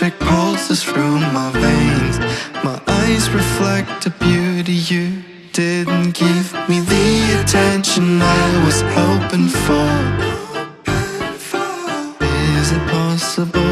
electric pulses through my veins. My eyes reflect the beauty you didn't give me. The attention I was hoping for. Is it possible?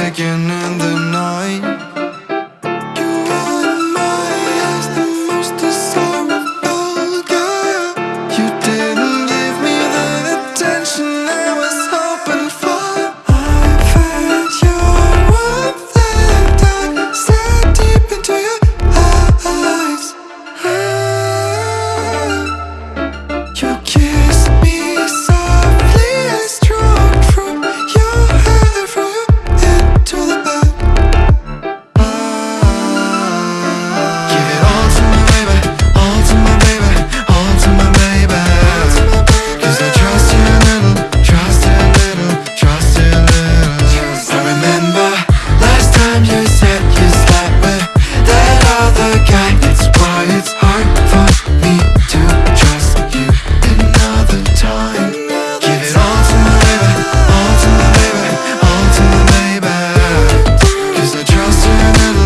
take na na